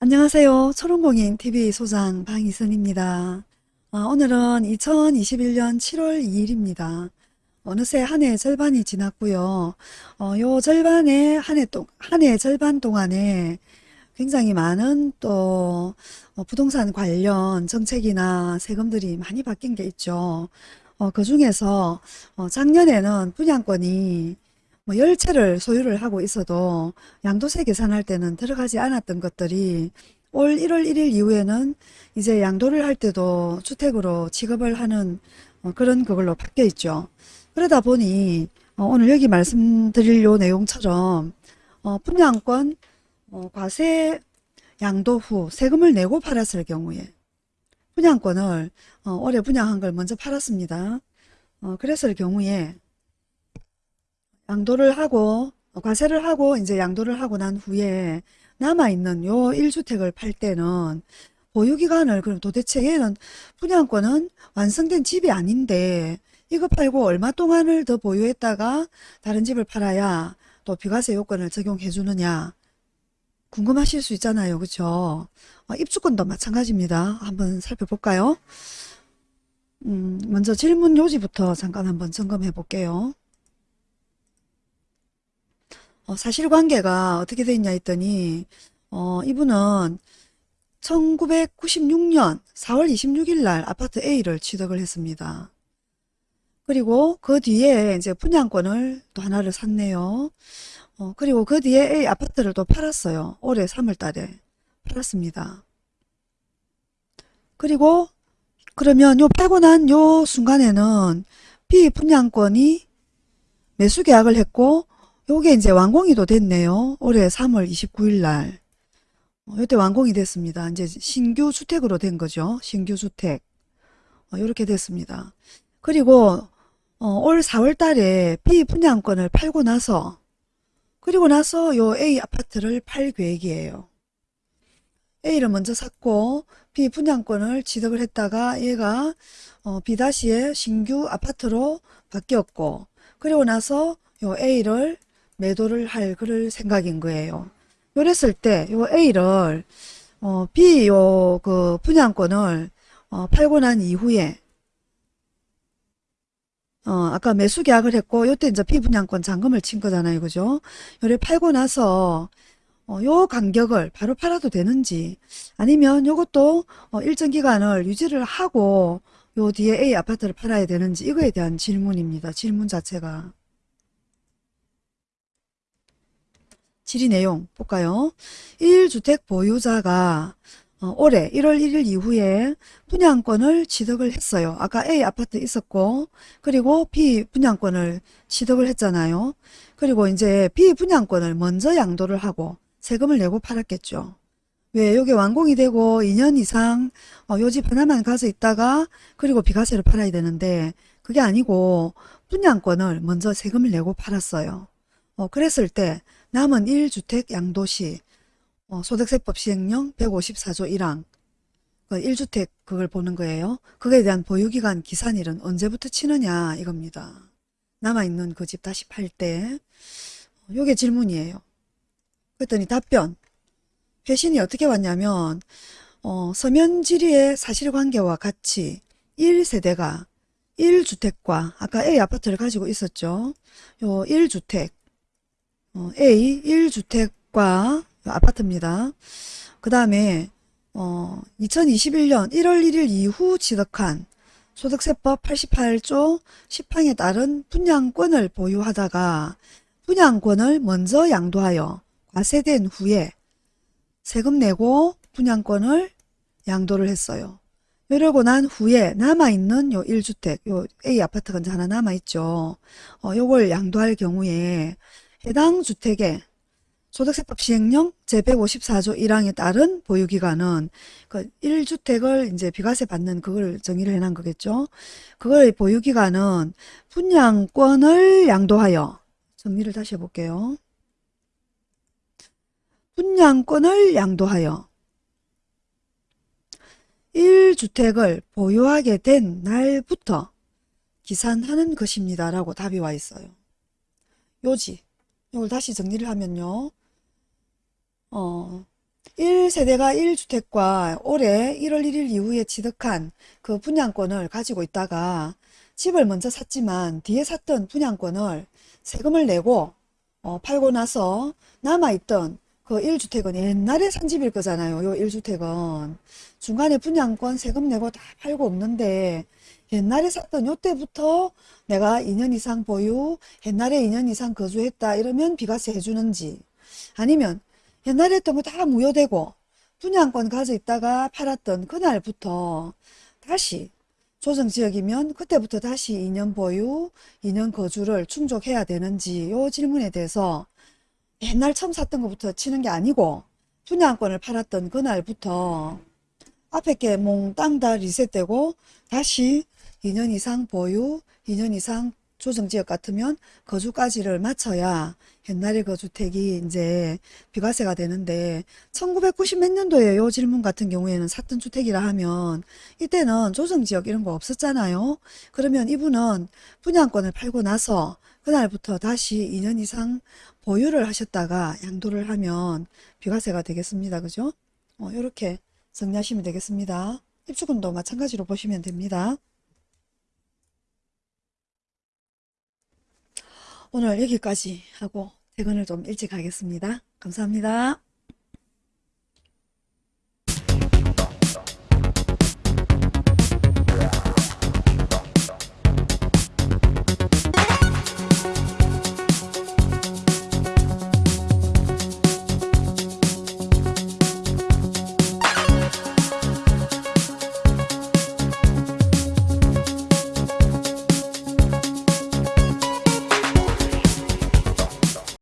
안녕하세요. 초롱공인TV 소장 방희선입니다. 아, 오늘은 2021년 7월 2일입니다. 어느새 한 해 절반이 지났고요. 어, 요 절반에 한해 동, 한해 절반 동안에 굉장히 많은 또 어, 부동산 관련 정책이나 세금들이 많이 바뀐 게 있죠. 어, 그 중에서 어, 작년에는 분양권이 뭐 10채를 소유를 하고 있어도 양도세 계산할 때는 들어가지 않았던 것들이 올 1월 1일 이후에는 이제 양도를 할 때도 주택으로 취급을 하는 어, 그런 그걸로 바뀌어 있죠. 그러다 보니 어, 오늘 여기 말씀드릴 요 내용처럼 어, 분양권 어, 과세 양도 후 세금을 내고 팔았을 경우에 분양권을 어, 올해 분양한 걸 먼저 팔았습니다. 어, 그랬을 경우에 양도를 하고 어, 과세를 하고 이제 양도를 하고 난 후에 남아있는 요 1주택을 팔 때는 보유기간을 그럼 도대체 얘는 분양권은 완성된 집이 아닌데 이거 팔고 얼마 동안을 더 보유했다가 다른 집을 팔아야 또 비과세 요건을 적용해 주느냐? 궁금하실 수 있잖아요. 그쵸? 어, 입주권도 마찬가지입니다. 한번 살펴볼까요? 음, 먼저 질문 요지부터 잠깐 한번 점검해 볼게요 어, 사실관계가 어떻게 돼 있냐 했더니 어, 이분은 1996년 4월 26일 날 아파트 A를 취득을 했습니다. 그리고 그 뒤에 이제 분양권을 또 하나를 샀네요. 어, 그리고 그 뒤에 A 아파트를 또 팔았어요. 올해 3월 달에 팔았습니다. 그리고 그러면 요 팔고 난 요 순간에는 B 분양권이 매수 계약을 했고 요게 이제 완공이도 됐네요. 올해 3월 29일 날. 어, 이때 완공이 됐습니다. 이제 신규 주택으로 된 거죠. 신규 주택. 어, 이렇게 됐습니다. 그리고 어, 올 4월 달에 B 분양권을 팔고 나서 그리고 나서 요 A 아파트를 팔 계획이에요. A를 먼저 샀고 B 분양권을 취득을 했다가 얘가 어, B-의 신규 아파트로 바뀌었고 그리고 나서 요 A를 매도를 할 그럴 생각인 거예요. 그랬을 때 요 A를 어, B 요 그 분양권을 어, 팔고 난 이후에 어, 아까 매수 계약을 했고 요때 이제 B 분양권 잔금을 친 거잖아요. 그죠? 요래 팔고 나서 어, 요 간격을 바로 팔아도 되는지 아니면 요것도 어, 일정 기간을 유지를 하고 요 뒤에 A 아파트를 팔아야 되는지 이거에 대한 질문입니다. 질문 자체가. 질의 내용 볼까요? 1주택 보유자가 어, 올해 1월 1일 이후에 분양권을 취득을 했어요. 아까 A 아파트 있었고 그리고 B 분양권을 취득을 했잖아요. 그리고 이제 B 분양권을 먼저 양도를 하고 세금을 내고 팔았겠죠. 왜 여기 완공이 되고 2년 이상 어, 요집 하나만 가져 있다가 그리고 비과세를 팔아야 되는데 그게 아니고 분양권을 먼저 세금을 내고 팔았어요. 어, 그랬을 때 남은 1주택 양도시 어, 소득세법 시행령 154조 1항 그 1주택 그걸 보는 거예요. 그거에 대한 보유기간 기산일은 언제부터 치느냐 이겁니다. 남아있는 그 집 다시 팔 때 요게 질문이에요. 그랬더니 답변 회신이 어떻게 왔냐면 어, 서면 질의의 사실관계와 같이 1세대가 1주택과 아까 A 아파트를 가지고 있었죠. 요 1주택 어, A 1주택과 아파트입니다. 그 다음에 어, 2021년 1월 1일 이후 취득한 소득세법 88조 10항에 따른 분양권을 보유하다가 분양권을 먼저 양도하여 과세된 후에 세금 내고 분양권을 양도를 했어요. 이러고 난 후에 남아있는 요 1주택, 요 A 아파트가 이제 하나 남아있죠. 어, 요걸 양도할 경우에 해당 주택의 소득세법 시행령 제154조 1항에 따른 보유기간은 그 1주택을 이제 비과세 받는 그걸 정의를 해놓은 거겠죠. 그걸 보유기간은 분양권을 양도하여 정리를 다시 해볼게요. 분양권을 양도하여 1주택을 보유하게 된 날부터 기산하는 것입니다. 라고 답이 와 있어요. 요지 이걸 다시 정리를 하면요. 어, 1세대가 1주택과 올해 1월 1일 이후에 취득한 그 분양권을 가지고 있다가 집을 먼저 샀지만 뒤에 샀던 분양권을 세금을 내고 어, 팔고 나서 남아있던 그 1주택은 옛날에 산 집일 거잖아요. 요 1주택은. 중간에 분양권 세금 내고 다 팔고 없는데 옛날에 샀던 요때부터 내가 2년 이상 보유, 옛날에 2년 이상 거주했다 이러면 비과세 해주는지 아니면 옛날에 했던 거 다 무효되고 분양권 가져 있다가 팔았던 그날부터 다시 조정지역이면 그때부터 다시 2년 보유, 2년 거주를 충족해야 되는지 요 질문에 대해서 옛날 처음 샀던 것부터 치는 게 아니고 분양권을 팔았던 그날부터 앞에 게 몽땅 다 리셋되고 다시 2년 이상 보유, 2년 이상 조정지역 같으면 거주까지를 맞춰야 옛날에 그 주택이 이제 비과세가 되는데 1990 몇 년도에 요 질문 같은 경우에는 샀던 주택이라 하면 이때는 조정지역 이런 거 없었잖아요. 그러면 이분은 분양권을 팔고 나서 그날부터 다시 2년 이상 보유를 하셨다가 양도를 하면 비과세가 되겠습니다. 그죠? 어, 이렇게 정리하시면 되겠습니다. 입주금도 마찬가지로 보시면 됩니다. 오늘 여기까지 하고 퇴근을 좀 일찍 하겠습니다. 감사합니다.